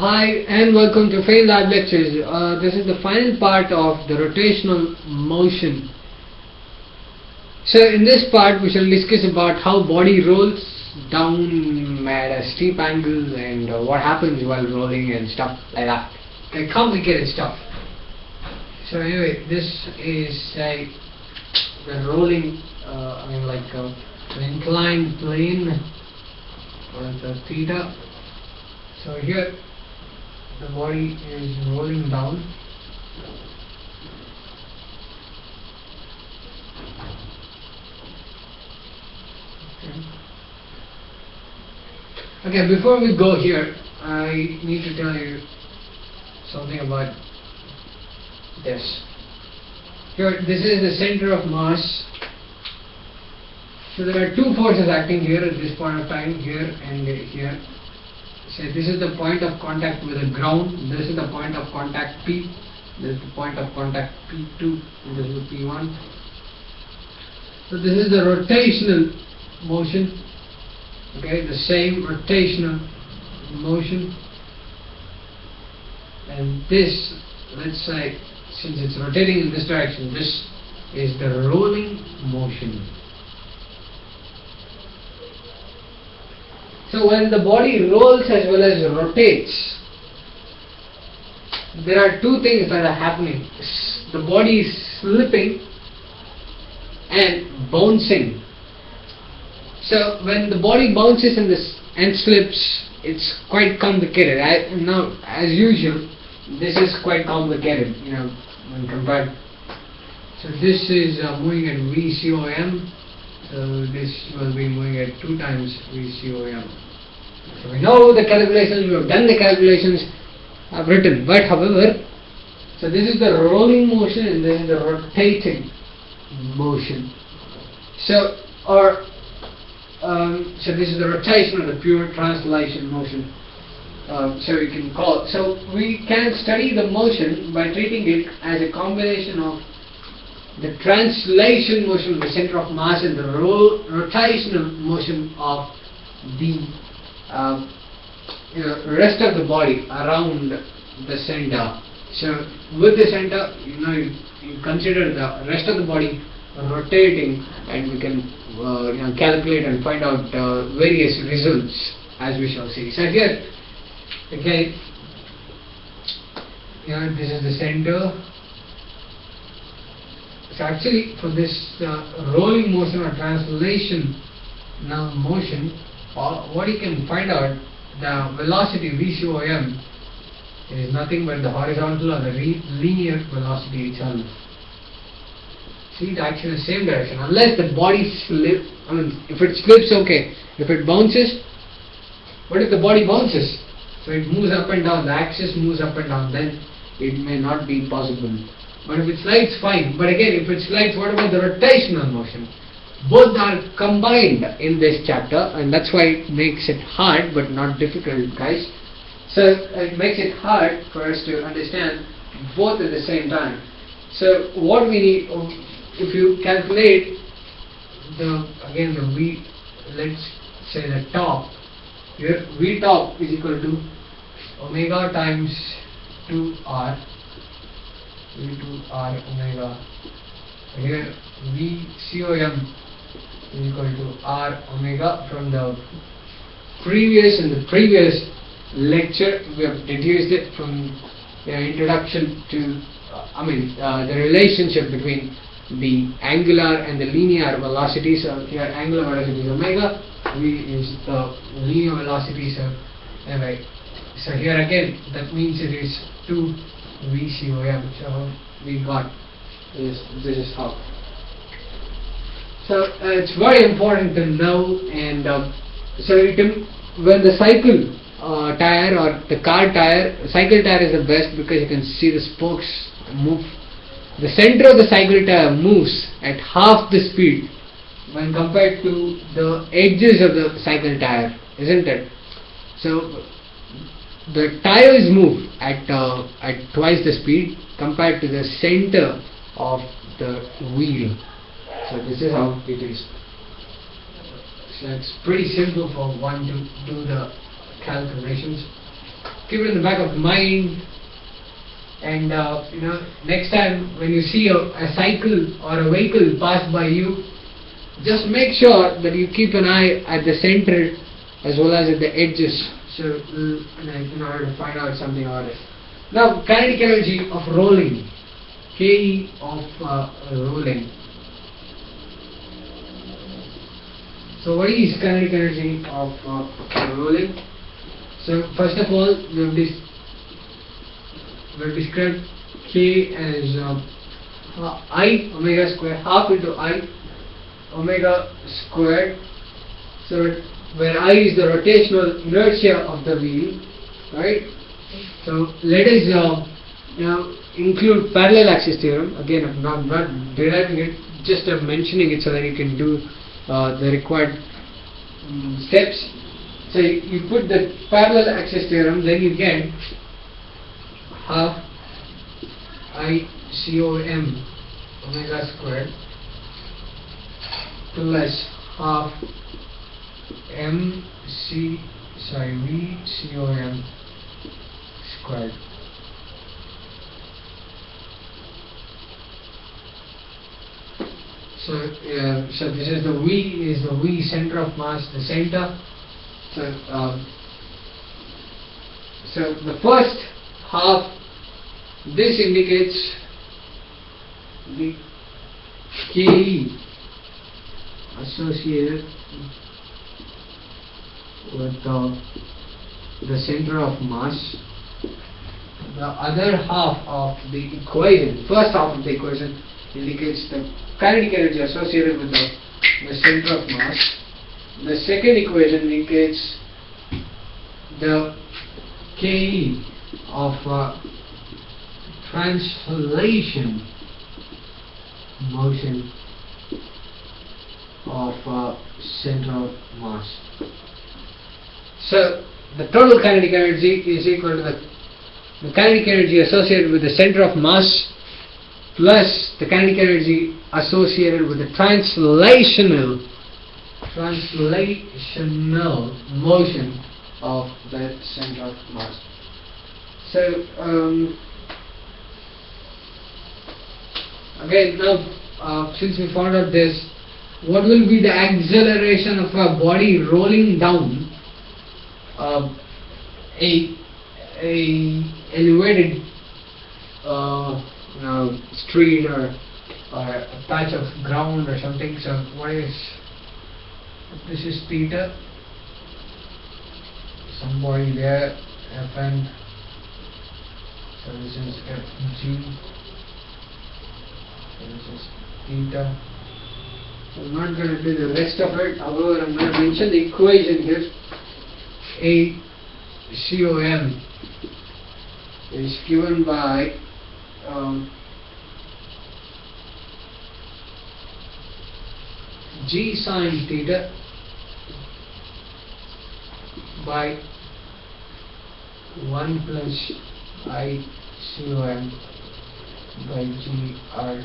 Hi and welcome to Fail Lab Lectures. Uh, this is the final part of the rotational motion. So in this part we shall discuss about how body rolls down at a steep angle and uh, what happens while rolling and stuff like that. Like complicated stuff. So anyway, this is like the rolling, uh, I mean like uh, an inclined plane or the theta. So here the body is rolling down. Okay. okay before we go here I need to tell you something about this. Here this is the center of mass. So there are two forces acting here at this point of time here and here so this is the point of contact with the ground this is the point of contact P this is the point of contact P2 and this is P1 so this is the rotational motion okay the same rotational motion. And this let's say since it's rotating in this direction this is the rolling motion So when the body rolls as well as rotates, there are two things that are happening. The body is slipping and bouncing. So when the body bounces and, this, and slips, it's quite complicated. I, now, as usual, this is quite complicated, you know, when compared. So this is uh, moving at VCOM so this will be moving at 2 times VCOM. So we know the calculations, we have done the calculations, I've written, but however, so this is the rolling motion and this is the rotating motion. So, or, um, so this is the rotation or the pure translation motion. Uh, so we can call it. So we can study the motion by treating it as a combination of the translation motion of the center of mass and the ro rotational motion of the uh, you know, rest of the body around the center. So with the center, you know, you, you consider the rest of the body rotating, and we can uh, you know, calculate and find out uh, various results as we shall see. So here, okay, you know, this is the center so actually for this uh, rolling motion or translation now motion, what you can find out the velocity VCOM is nothing but the horizontal or the linear velocity itself. See it acts in the same direction unless the body slips. I mean, if it slips, okay. If it bounces, what if the body bounces? So it moves up and down. The axis moves up and down. Then it may not be possible. But if it slides, fine. But again, if it slides, what about the rotational motion? Both are combined in this chapter, and that's why it makes it hard, but not difficult, guys. So uh, it makes it hard for us to understand both at the same time. So what we need, um, if you calculate the again the V, let's say the top here, V top is equal to omega times 2r v2r omega here vcom is equal to r omega from the previous and the previous lecture we have deduced it from the introduction to uh, I mean uh, the relationship between the angular and the linear velocities so here angular velocity is omega v is the linear velocity so anyway so here again that means it is 2 VCOM. So we got this. This is how. So uh, it's very important to know, and uh, so it, when the cycle uh, tire or the car tire, cycle tire is the best because you can see the spokes move. The center of the cycle tire moves at half the speed when compared to the edges of the cycle tire, isn't it? So the tires move at uh, at twice the speed compared to the center of the wheel. So this is how it is. So it's pretty simple for one to do the calculations. keep it in the back of mind. And uh, you know next time when you see a, a cycle or a vehicle pass by you just make sure that you keep an eye at the center as well as at the edges. So uh, in order to find out something about it. Now kinetic energy of rolling. K of uh, rolling so what is kinetic energy? Of uh, rolling so first of all we have this will describe k as uh, i omega square half into i omega squared so where i is the rotational inertia of the wheel right? So let us uh, know include parallel axis theorem. Again I'm not, not deriving it just uh, mentioning it so that you can do uh, the required um, steps so you, you put the parallel axis theorem then you get half I C O M omega squared plus half M C sorry V C O M squared. So, uh, so this is the V is the V center of mass, the center. So, um, so the first half this indicates the KE associated with the, the center of mass. The other half of the equation, first half of the equation indicates the kinetic energy associated with the, the center of mass. The second equation indicates the KE of uh, translation motion of uh, central mass. So the total kinetic energy is equal to the, the kinetic energy associated with the center of mass plus the kinetic energy associated with the translational translational motion of the center of mass. So um, again now uh, since we found out this what will be the acceleration of a body rolling down uh, a a elevated uh, you know, street or or a patch of ground or something so what is this is theta somebody there fn so this is fg so this is theta. I'm not going to do the rest of it, however I'm going to mention the equation here. A COM is given by um, G sine theta by 1 plus I COM by G R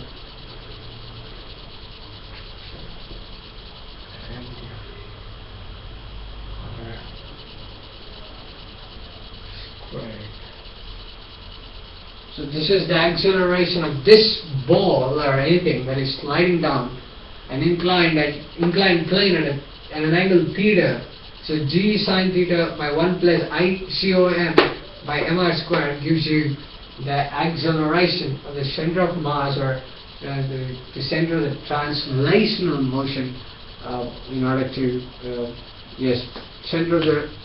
So this is the acceleration of this ball or anything that is sliding down an inclined at inclined plane at, a, at an angle theta. So g sine theta by 1 plus i by mr squared gives you the acceleration of the center of mass or uh, the, the center of the translational motion uh, in order to uh, yes center of the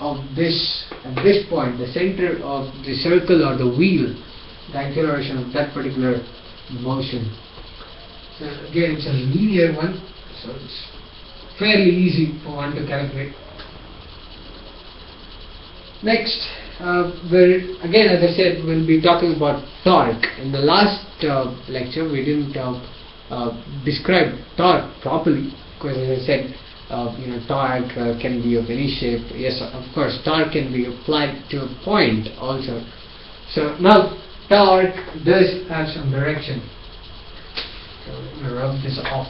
of this at this point the center of the circle or the wheel the acceleration of that particular motion. So again it's a linear one so it's fairly easy for one to calculate. Next uh, we'll, again as I said we'll be talking about torque. In the last uh, lecture we didn't uh, uh describe torque properly because as I said uh, you know, torque uh, can be of any shape. Yes, of course, torque can be applied to a point also. So now torque does have some direction. So going to rub this off.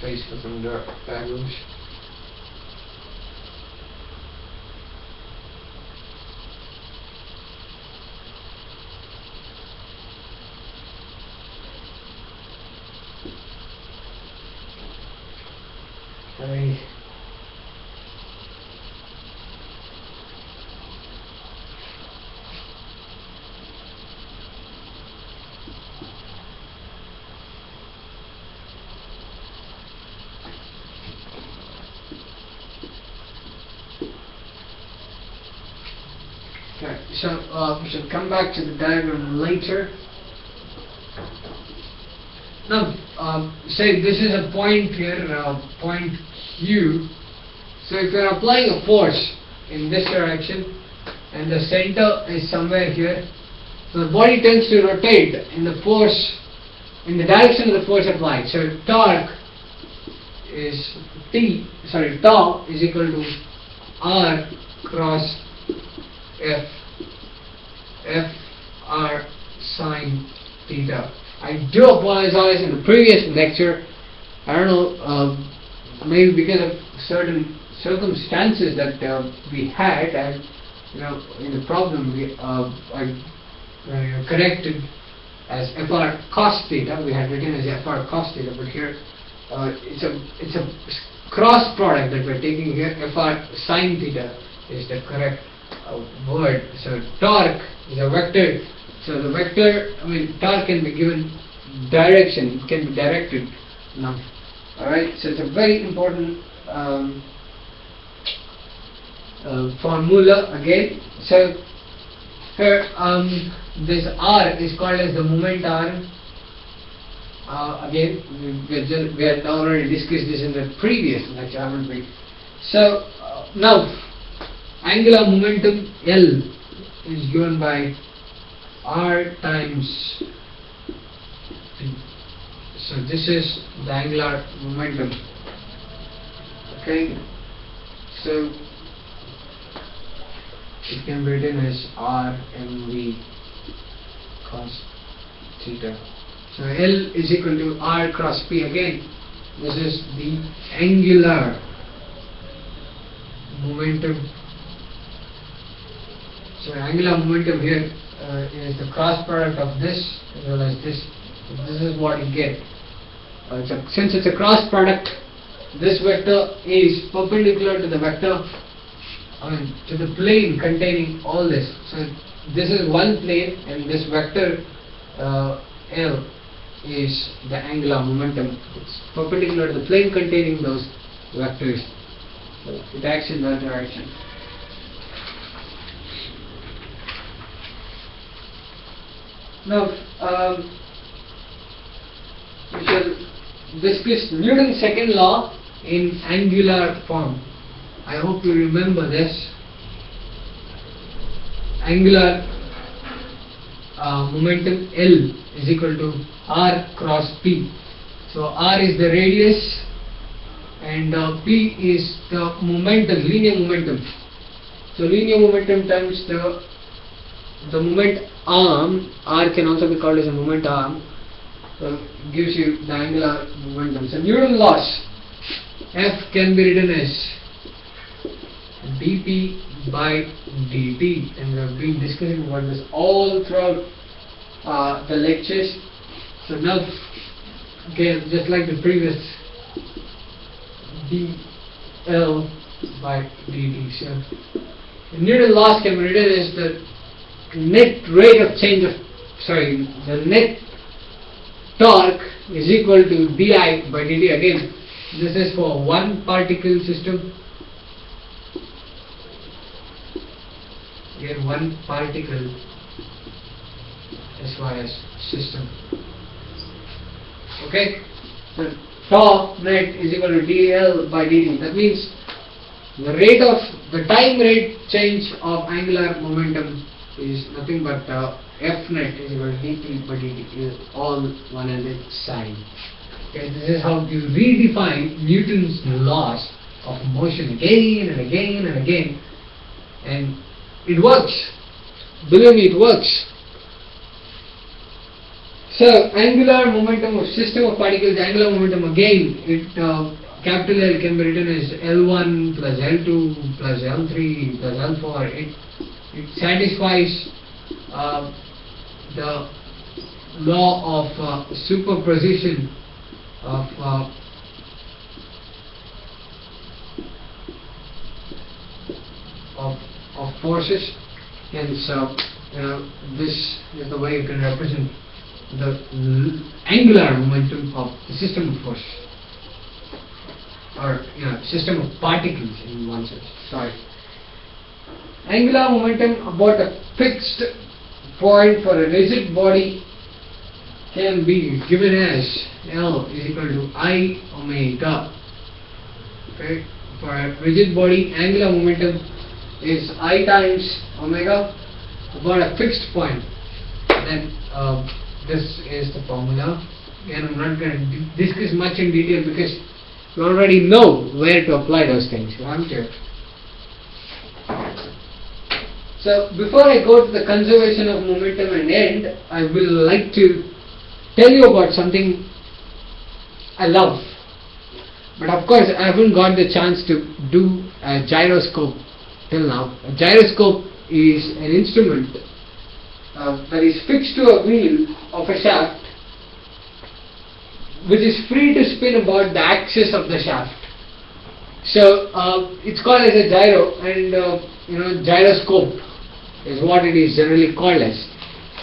Face for some dark bagels. I Okay, so uh, we shall come back to the diagram later. Now, uh, say this is a point here, uh, point Q. So if you are applying a force in this direction, and the center is somewhere here, so the body tends to rotate in the force, in the direction of the force applied. So torque is T, sorry, tau is equal to R cross F, F R sine theta. I do apologize in the previous lecture. I don't know, um, maybe because of certain circumstances that uh, we had, and you know, in the problem we uh, corrected as FR cos theta. We had written as FR cos theta, but here uh, it's a it's a cross product that we're taking here. FR sine theta is the correct uh, word. So torque is a vector. So the vector, I mean, torque can be given direction. Can be directed now. All right. So it's a very important um, uh, formula again. So here um, this R is called as the moment arm. Uh, again, we, just, we had already discussed this in the previous lecture, haven't we? So uh, now, angular momentum L is given by R times. So this is the angular momentum. Okay, so it can be written as R mv cos theta. So L is equal to R cross P again. This is the angular momentum. So angular momentum here uh, is the cross product of this as well as this. So this is what you get. Uh, since it's a cross product, this vector is perpendicular to the vector, I mean to the plane containing all this. So this is one plane and this vector uh, L is the angular momentum. It's perpendicular to the plane containing those vectors. So it acts in that direction. Now, um, we shall discuss Newton's second law in angular form. I hope you remember this. Angular uh, momentum L is equal to R cross P. So R is the radius and uh, P is the momentum, linear momentum. So linear momentum times the the moment arm, R can also be called as a moment arm, so gives you the angular momentum. So Newton laws, F can be written as dp by dt and we have been discussing about this all throughout uh, the lectures. So now, okay, just like the previous dl by dt. So the Newton laws can be written as the net rate of change of sorry the net torque is equal to di by dt again. This is for one particle system. Here one particle as as system. Okay? So torque net is equal to dl by dt that means the rate of the time rate change of angular momentum is nothing but uh, f net is equal to dp by dt is all one and its sine. Okay, this is how you redefine Newton's laws of motion again and again and again, and it works. Believe me, it works. So, angular momentum of system of particles, angular momentum again, it uh, capital L can be written as L1 plus L2 plus L3 plus L4. It it satisfies uh, the law of uh, superposition of uh, of of forces. And so you know this is the way you can represent the angular momentum of the system of force or you know system of particles in one sense. Sorry. Angular momentum about a fixed point for a rigid body can be given as L is equal to I omega. Okay, for a rigid body, angular momentum is I times omega about a fixed point. Then uh, this is the formula, and I'm not going to discuss much in detail because you already know where to apply those things, aren't you? So before I go to the conservation of momentum and end, I will like to tell you about something I love. But of course, I haven't got the chance to do a gyroscope till now. A gyroscope is an instrument uh, that is fixed to a wheel of a shaft which is free to spin about the axis of the shaft. So uh, it's called as a gyro and uh, you know gyroscope is what it is generally called as.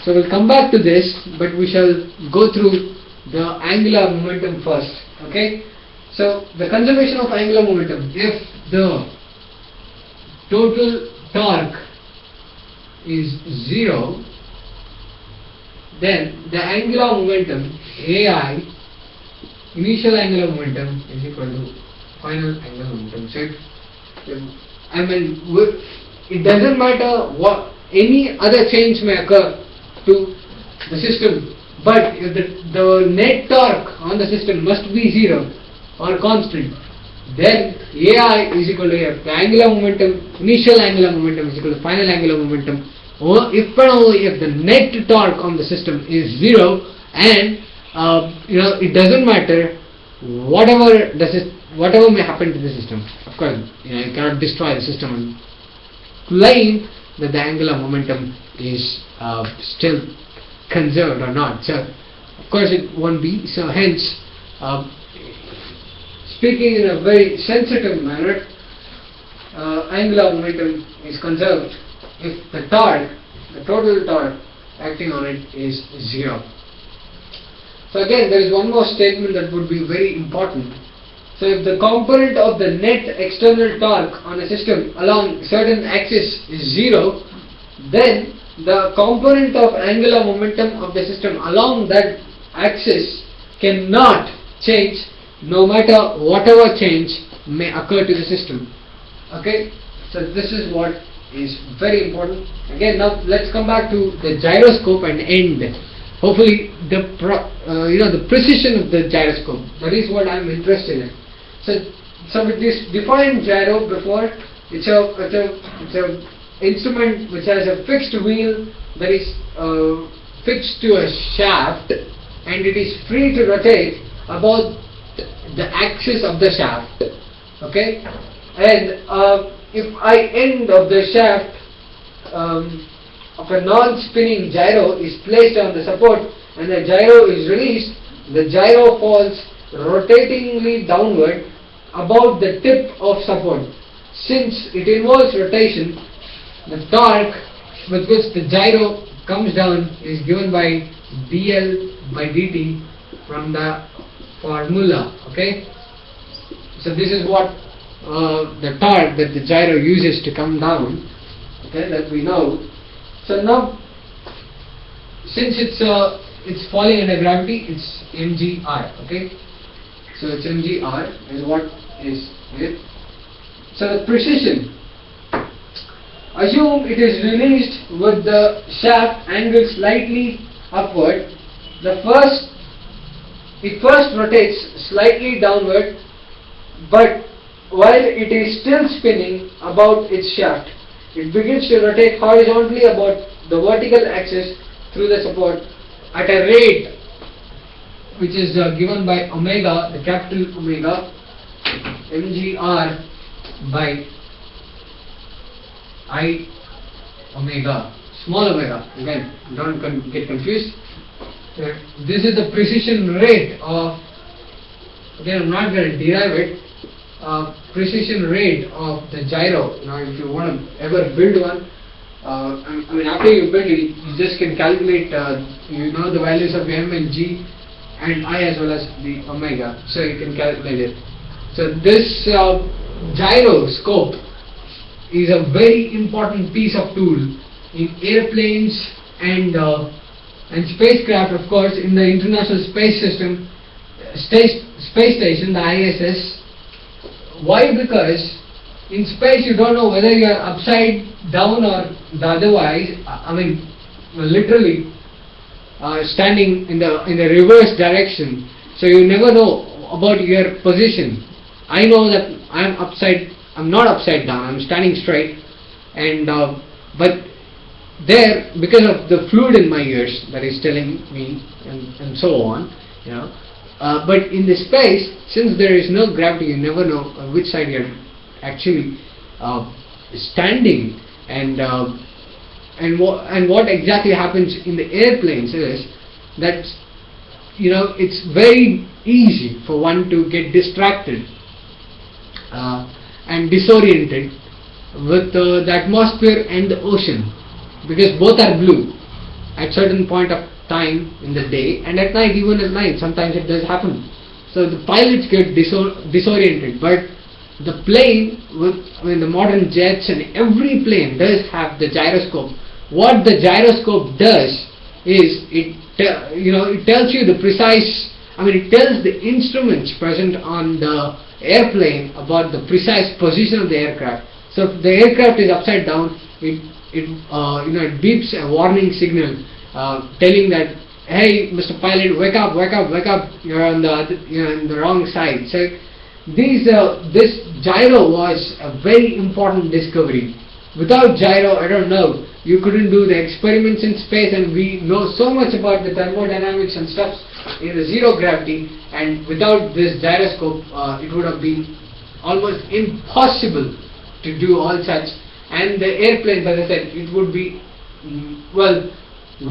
So we'll come back to this, but we shall go through the angular momentum first. Okay. So the conservation of angular momentum. If the total torque is zero, then the angular momentum AI, initial angular momentum is equal to final angular momentum. So if I mean, it doesn't matter what any other change may occur to the system. But if the, the net torque on the system must be zero or constant, then AI is equal to F. The angular momentum, initial angular momentum is equal to final angular momentum. Or if and only if the net torque on the system is zero and uh, you know it doesn't matter whatever the whatever may happen to the system. Of course, you know you cannot destroy the system and claim that the angular momentum is uh, still conserved or not. So, of course, it won't be. So, hence, uh, speaking in a very sensitive manner, uh, angular momentum is conserved if the torque, the total torque acting on it is zero. So again, there is one more statement that would be very important. So if the component of the net external torque on a system along certain axis is zero, then the component of angular momentum of the system along that axis cannot change no matter whatever change may occur to the system. Okay, so this is what is very important. Again, now let's come back to the gyroscope and end. Hopefully, the uh, you know the precision of the gyroscope. That is what I'm interested in. So, so with this defined gyro before, it's a it's a it's a instrument which has a fixed wheel that is uh, fixed to a shaft and it is free to rotate about the axis of the shaft okay? And uh, if I end of the shaft um, of a non-spinning gyro is placed on the support and the gyro is released the gyro falls rotatingly downward about the tip of support since it involves rotation the torque with which the gyro comes down is given by dl by dt from the formula okay? So this is what uh, the torque that the gyro uses to come down okay that we know. So now since it's uh, it's falling under gravity it's mgr okay? So it's mgr is what is it so the precision Assume it is released with the shaft angled slightly upward. The first, it first rotates slightly downward, but while it is still spinning about its shaft, it begins to rotate horizontally about the vertical axis through the support at a rate which is uh, given by omega, the capital omega, mgr by i omega, small omega, again, don't con get confused. Uh, this is the precision rate of, again, I'm not going to derive it, uh, precision rate of the gyro. Now, if you want to ever build one, uh, I mean, after you build it, you just can calculate, uh, you know the values of m and g and i as well as the omega, so you can calculate it. So this uh, gyroscope is a very important piece of tool in airplanes and uh, and spacecraft, of course, in the International Space System, space, space station, the ISS. Why? Because in space you don't know whether you are upside down or the otherwise. I I mean, literally uh, standing in the in the reverse direction. So you never know about your position. I know that I am upside. I'm not upside down. I'm standing straight, and uh, but there because of the fluid in my ears that is telling me and, and so on you know uh, but in the space since there is no gravity you never know on which side you're actually uh, standing and uh, and what and what exactly happens in the airplanes is that you know it's very easy for one to get distracted uh, and disoriented with uh, the atmosphere and the ocean. Because both are blue at certain point of time in the day and at night even at night sometimes it does happen. So the pilots get disor- disoriented but the plane with I mean the modern jets and every plane does have the gyroscope. What the gyroscope does is it you know it tells you the precise I mean it tells the instruments present on the airplane about the precise position of the aircraft. So if the aircraft is upside down. It it uh, you know it beeps a warning signal uh, telling that hey Mr. Pilot wake up wake up wake up. You're on the you know on the wrong side. So these uh, this gyro was a very important discovery without gyro I don't know. You couldn't do the experiments in space and we know so much about the thermodynamics and stuff. In the zero gravity and without this gyroscope uh, it would have been almost impossible to do all such. And the airplanes as I said it would be mm, well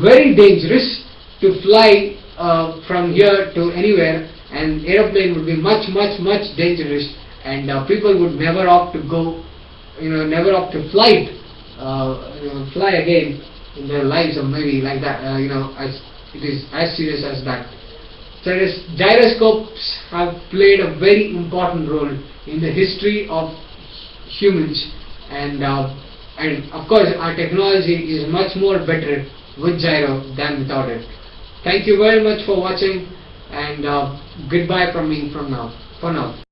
very dangerous to fly uh, from here to anywhere. And aeroplane would be much much much dangerous. And uh, people would never opt to go you know never opt to flight uh, you know, fly again in their lives or maybe like that uh, you know as it is as serious as that so gyroscopes have played a very important role in the history of humans and uh, and of course our technology is much more better with gyro than without it. Thank you very much for watching and uh, goodbye from me from now for now.